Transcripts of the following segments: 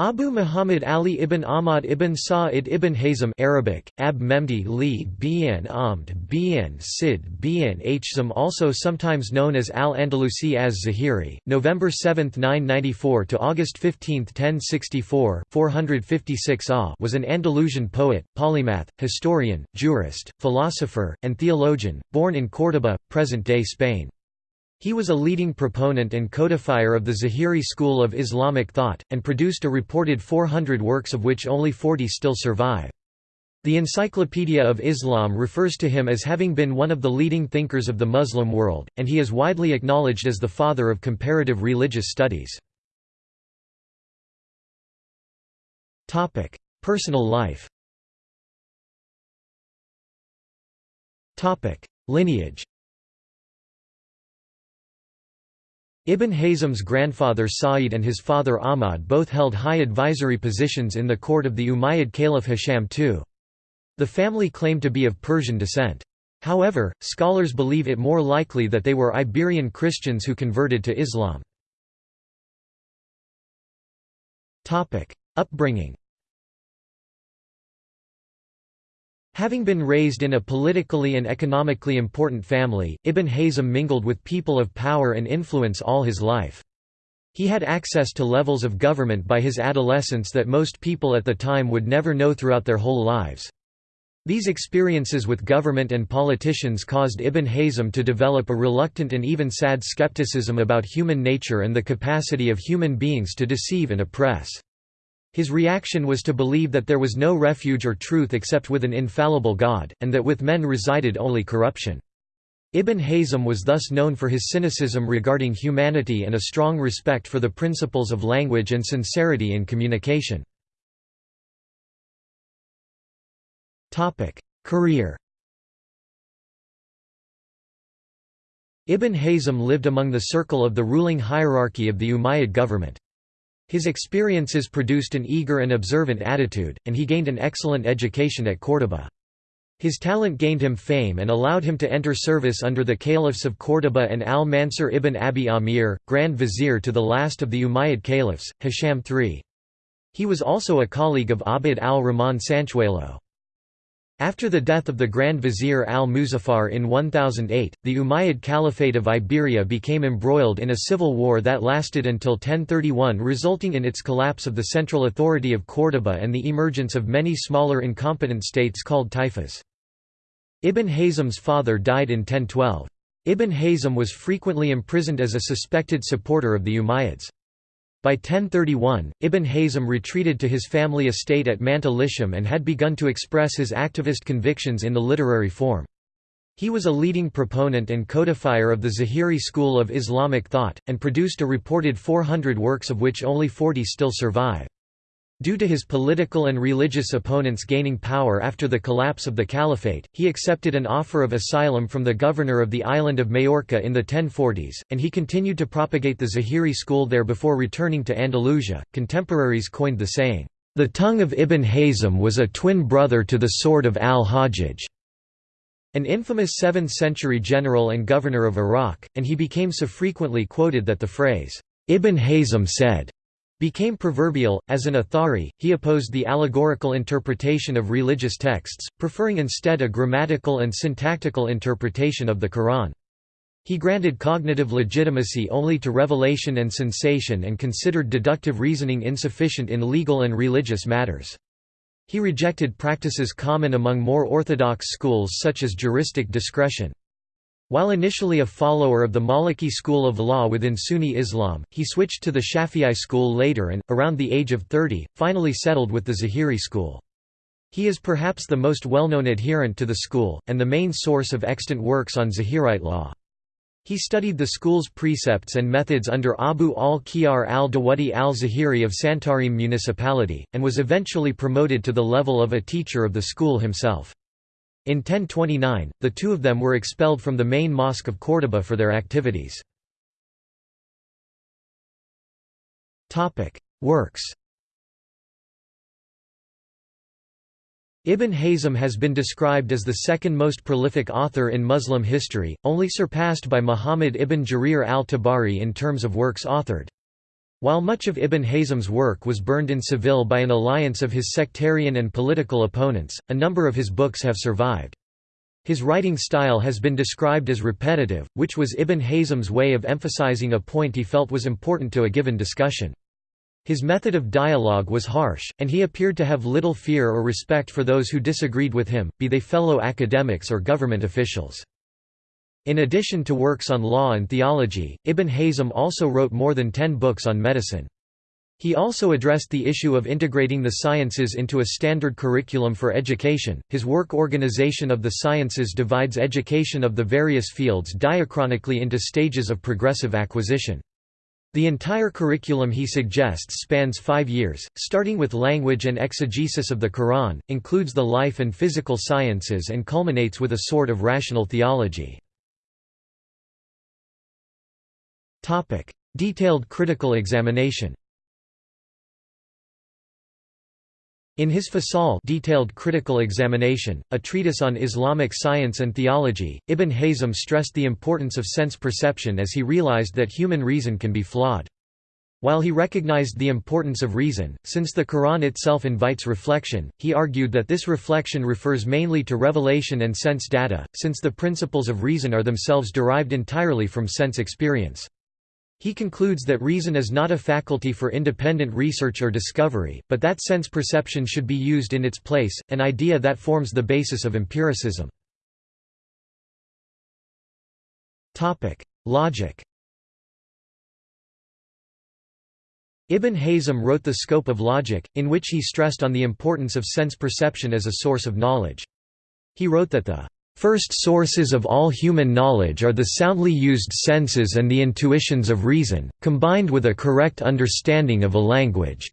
Abu Muhammad Ali ibn Ahmad ibn Sa'id ibn Hazm Arabic, Ab Memdi li Bin Amd Bin Sid Bin Hzam also sometimes known as Al-Andalusi as Zahiri, November 7, 994 to August 15, 1064 456 AH was an Andalusian poet, polymath, historian, jurist, philosopher, and theologian, born in Córdoba, present-day Spain. He was a leading proponent and codifier of the Zahiri school of Islamic thought, and produced a reported 400 works of which only 40 still survive. The Encyclopedia of Islam refers to him as having been one of the leading thinkers of the Muslim world, and he is widely acknowledged as the father of comparative religious studies. Personal life Lineage Ibn Hazm's grandfather Sa'id and his father Ahmad both held high advisory positions in the court of the Umayyad Caliph Hisham II. The family claimed to be of Persian descent. However, scholars believe it more likely that they were Iberian Christians who converted to Islam. Upbringing Having been raised in a politically and economically important family, Ibn Hazm mingled with people of power and influence all his life. He had access to levels of government by his adolescence that most people at the time would never know throughout their whole lives. These experiences with government and politicians caused Ibn Hazm to develop a reluctant and even sad skepticism about human nature and the capacity of human beings to deceive and oppress. His reaction was to believe that there was no refuge or truth except with an infallible God, and that with men resided only corruption. Ibn Hazm was thus known for his cynicism regarding humanity and a strong respect for the principles of language and sincerity in communication. Career Ibn Hazm lived among the circle of the ruling hierarchy of the Umayyad government. His experiences produced an eager and observant attitude, and he gained an excellent education at Córdoba. His talent gained him fame and allowed him to enter service under the caliphs of Córdoba and al-Mansur ibn Abi Amir, Grand Vizier to the last of the Umayyad caliphs, Hisham III. He was also a colleague of Abd al-Rahman Sanchuelo. After the death of the Grand Vizier al-Muzaffar in 1008, the Umayyad Caliphate of Iberia became embroiled in a civil war that lasted until 1031 resulting in its collapse of the central authority of Córdoba and the emergence of many smaller incompetent states called taifas. Ibn Hazm's father died in 1012. Ibn Hazm was frequently imprisoned as a suspected supporter of the Umayyads. By 1031, Ibn Hazm retreated to his family estate at Manta Lisham and had begun to express his activist convictions in the literary form. He was a leading proponent and codifier of the Zahiri school of Islamic thought, and produced a reported 400 works of which only 40 still survive. Due to his political and religious opponents gaining power after the collapse of the caliphate, he accepted an offer of asylum from the governor of the island of Majorca in the 1040s, and he continued to propagate the Zahiri school there before returning to Andalusia. Contemporaries coined the saying, The tongue of Ibn Hazm was a twin brother to the sword of al-Hajjaj, an infamous 7th-century general and governor of Iraq, and he became so frequently quoted that the phrase, Ibn Hazm said, became proverbial. As an Athari, he opposed the allegorical interpretation of religious texts, preferring instead a grammatical and syntactical interpretation of the Quran. He granted cognitive legitimacy only to revelation and sensation and considered deductive reasoning insufficient in legal and religious matters. He rejected practices common among more orthodox schools such as juristic discretion. While initially a follower of the Maliki school of law within Sunni Islam, he switched to the Shafi'i school later and, around the age of 30, finally settled with the Zahiri school. He is perhaps the most well-known adherent to the school, and the main source of extant works on Zahirite law. He studied the school's precepts and methods under Abu al-Khiyar al-Dawudi al-Zahiri of Santarém municipality, and was eventually promoted to the level of a teacher of the school himself. In 1029, the two of them were expelled from the main mosque of Córdoba for their activities. Works Ibn Hazm has been described as the second most prolific author in Muslim history, only surpassed by Muhammad ibn Jarir al-Tabari in terms of works authored. While much of Ibn Hazm's work was burned in Seville by an alliance of his sectarian and political opponents, a number of his books have survived. His writing style has been described as repetitive, which was Ibn Hazm's way of emphasizing a point he felt was important to a given discussion. His method of dialogue was harsh, and he appeared to have little fear or respect for those who disagreed with him, be they fellow academics or government officials. In addition to works on law and theology, Ibn Hazm also wrote more than ten books on medicine. He also addressed the issue of integrating the sciences into a standard curriculum for education. His work Organization of the Sciences divides education of the various fields diachronically into stages of progressive acquisition. The entire curriculum he suggests spans five years, starting with language and exegesis of the Quran, includes the life and physical sciences and culminates with a sort of rational theology. Detailed critical examination In his Fasal detailed critical examination, a treatise on Islamic science and theology, Ibn Hazm stressed the importance of sense perception as he realized that human reason can be flawed. While he recognized the importance of reason, since the Quran itself invites reflection, he argued that this reflection refers mainly to revelation and sense data, since the principles of reason are themselves derived entirely from sense experience. He concludes that reason is not a faculty for independent research or discovery, but that sense perception should be used in its place, an idea that forms the basis of empiricism. Logic Ibn Hazm wrote The Scope of Logic, in which he stressed on the importance of sense perception as a source of knowledge. He wrote that the First sources of all human knowledge are the soundly used senses and the intuitions of reason, combined with a correct understanding of a language.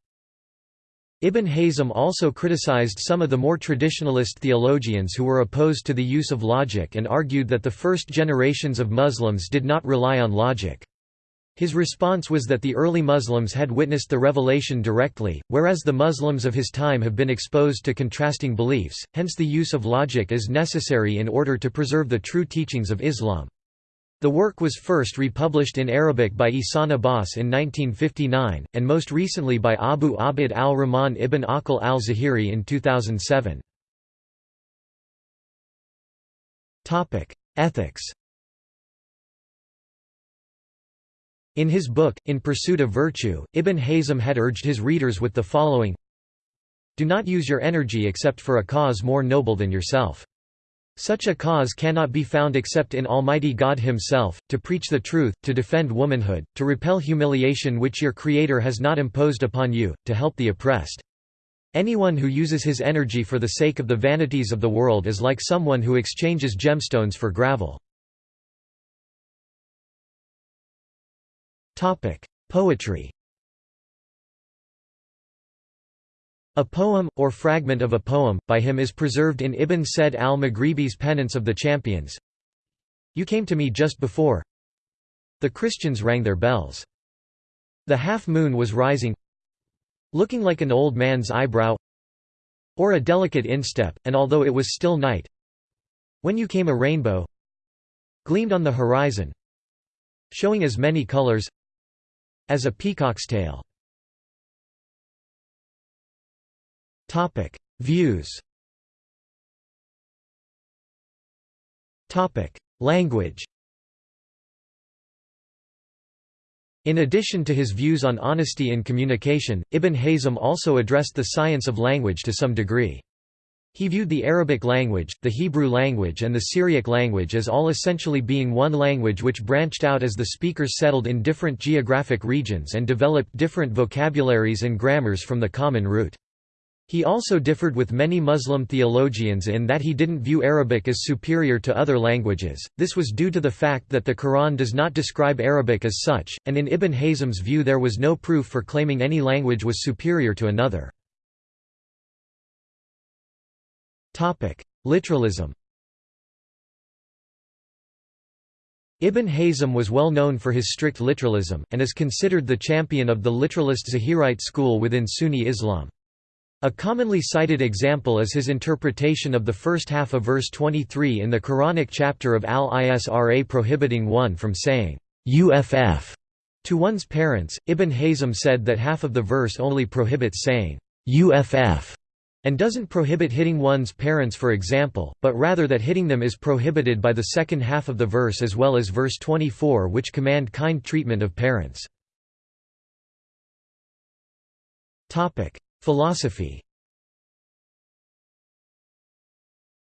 Ibn Hazm also criticized some of the more traditionalist theologians who were opposed to the use of logic and argued that the first generations of Muslims did not rely on logic. His response was that the early Muslims had witnessed the revelation directly, whereas the Muslims of his time have been exposed to contrasting beliefs, hence the use of logic is necessary in order to preserve the true teachings of Islam. The work was first republished in Arabic by Ihsan Abbas in 1959, and most recently by Abu Abd al-Rahman ibn Aqil al-Zahiri in 2007. Ethics In his book, In Pursuit of Virtue, Ibn Hazm had urged his readers with the following Do not use your energy except for a cause more noble than yourself. Such a cause cannot be found except in Almighty God Himself, to preach the truth, to defend womanhood, to repel humiliation which your Creator has not imposed upon you, to help the oppressed. Anyone who uses his energy for the sake of the vanities of the world is like someone who exchanges gemstones for gravel. Topic: Poetry. A poem, or fragment of a poem, by him is preserved in Ibn Said al-Maghribi's Pennants of the Champions. You came to me just before. The Christians rang their bells. The half-moon was rising looking like an old man's eyebrow or a delicate instep, and although it was still night when you came a rainbow gleamed on the horizon showing as many colors as a peacock's tail. Topic: Views. Topic: Language. In addition to his views on honesty in communication, Ibn Hazm also addressed the science of language to some degree. He viewed the Arabic language, the Hebrew language and the Syriac language as all essentially being one language which branched out as the speakers settled in different geographic regions and developed different vocabularies and grammars from the common root. He also differed with many Muslim theologians in that he didn't view Arabic as superior to other languages, this was due to the fact that the Quran does not describe Arabic as such, and in Ibn Hazm's view there was no proof for claiming any language was superior to another. Literalism Ibn Hazm was well known for his strict literalism, and is considered the champion of the literalist Zahirite school within Sunni Islam. A commonly cited example is his interpretation of the first half of verse 23 in the Quranic chapter of Al-Isra prohibiting one from saying, UFF To one's parents, Ibn Hazm said that half of the verse only prohibits saying, uff, and doesn't prohibit hitting one's parents for example, but rather that hitting them is prohibited by the second half of the verse as well as verse 24 which command kind treatment of parents. Philosophy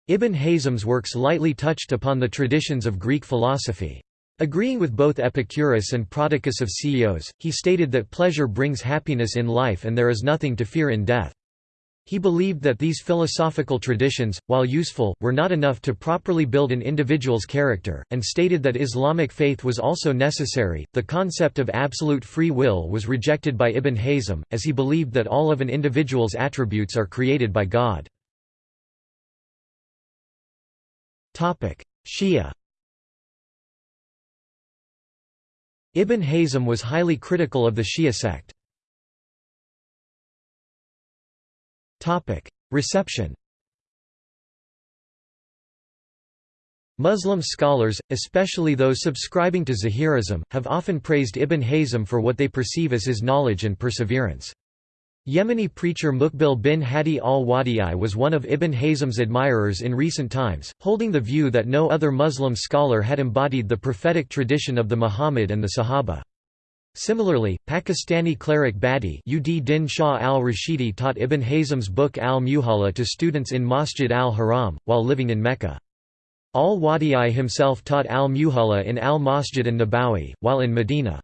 Ibn Hazm's works lightly touched upon the traditions of Greek philosophy. Agreeing with both Epicurus and Prodicus of Ceos, he stated that pleasure brings happiness in life and there is nothing to fear in death. He believed that these philosophical traditions, while useful, were not enough to properly build an individual's character, and stated that Islamic faith was also necessary. The concept of absolute free will was rejected by Ibn Hazm, as he believed that all of an individual's attributes are created by God. Shia Ibn Hazm was highly critical of the Shia sect. Reception Muslim scholars, especially those subscribing to Zahirism, have often praised Ibn Hazm for what they perceive as his knowledge and perseverance. Yemeni preacher Mukbil bin Hadi al-Wadi'i was one of Ibn Hazm's admirers in recent times, holding the view that no other Muslim scholar had embodied the prophetic tradition of the Muhammad and the Sahaba. Similarly, Pakistani cleric Badi Ud Din Shah al-Rashidi taught Ibn Hazm's book al-Muhalla to students in Masjid al-Haram, while living in Mecca. Al-Wadi'i himself taught al-Muhalla in al-Masjid an-Nabawi, while in Medina.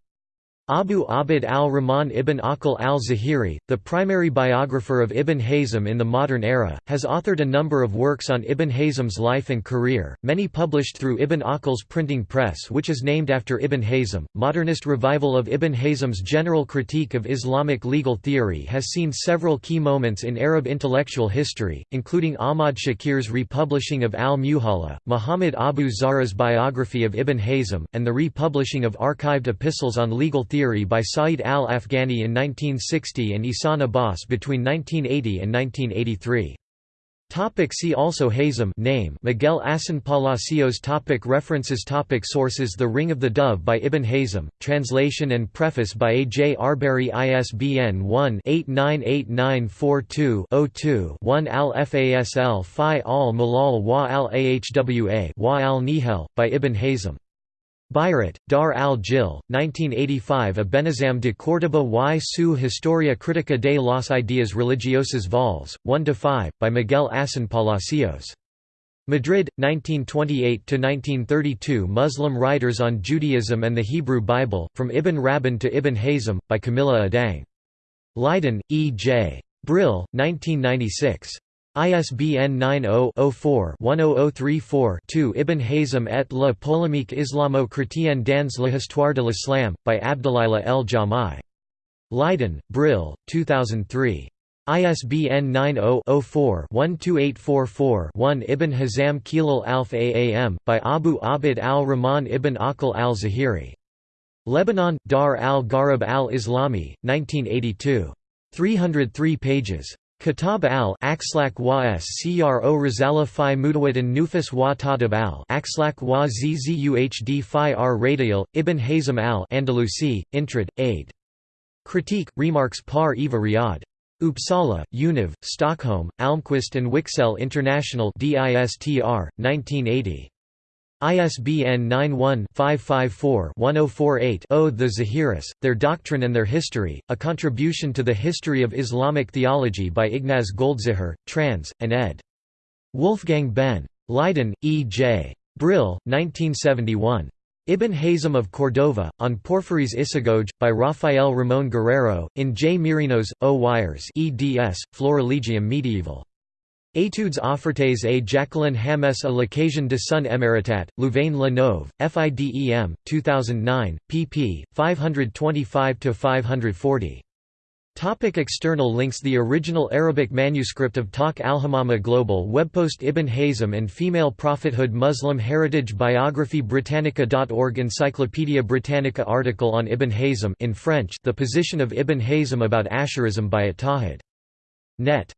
Abu Abd al-Rahman ibn Aqil al-Zahiri, the primary biographer of Ibn Hazm in the modern era, has authored a number of works on Ibn Hazm's life and career, many published through Ibn Aqil's printing press which is named after Ibn Hazm. Modernist revival of Ibn Hazm's general critique of Islamic legal theory has seen several key moments in Arab intellectual history, including Ahmad Shakir's republishing of al-Muhalla, Muhammad Abu Zahra's biography of Ibn Hazm, and the republishing of archived epistles on legal theory theory by Saeed al-Afghani in 1960 and Ihsan Abbas between 1980 and 1983. Topic see also Hazm name Miguel Asín Palacios topic References topic Sources The Ring of the Dove by Ibn Hazm, translation and preface by A. J. Arbery ISBN 1-898942-02-1 Al-Fasl Fi al-Malal wa al-Ahwa wa al-Nihal, by Ibn Hazm Bayrat, Dar al-Jil, 1985 Abenházam de Córdoba y su Historia Crítica de las Ideas Religiosas Vols. 1–5, by Miguel Asín Palacios. Madrid, 1928–1932 Muslim Writers on Judaism and the Hebrew Bible, From Ibn Rabban to Ibn Hazm, by Camilla Adang. Leiden, E. J. Brill, 1996. ISBN 90-04-10034-2 Ibn Hazm et la polémique islamo-chrétienne dans l'histoire de l'islam, by Abdelilah El Jamai. Leiden, Brill, 2003. ISBN 90-04-12844-1 Ibn Hazm Khilal Alf Aam, by Abu Abd al-Rahman ibn Aqil al-Zahiri. Lebanon, Dar al-Gharib al-Islami, 1982. 303 pages. Kitab al Akslak wa s cro Rizala fi Mutawatin Nufus wa Tadab al Akslak wa zzUhd fi r Radial, Ibn Hazm al Andalusi, Intrad, Aid. Critique, Remarks par Eva Riad. Uppsala, Univ, Stockholm, Almqvist and Wiksell International DISTR, 1980. ISBN 91-554-1048-0 The Zahiris, Their Doctrine and Their History, A Contribution to the History of Islamic Theology by Ignaz Goldziher, trans. and ed. Wolfgang Behn. Leiden, E. J. Brill, 1971. Ibn Hazm of Cordova, on Porphyry's Isagoge, by Rafael Ramon Guerrero, in J. Merinos, O. Wires eds, Florilegium Medieval. Études offertes à Jacqueline Hamesse à l'occasion de son éméritat, Louvain-la-Neuve, FIDEM, 2009, pp. 525–540. Topic external links The original Arabic manuscript of Tawq al-Hamama Global webpost Ibn Hazm and Female Prophethood Muslim Heritage Biography Britannica.org Encyclopaedia Britannica article on Ibn Hazm in French The Position of Ibn Hazm about Ash'arism by At Tahid. Net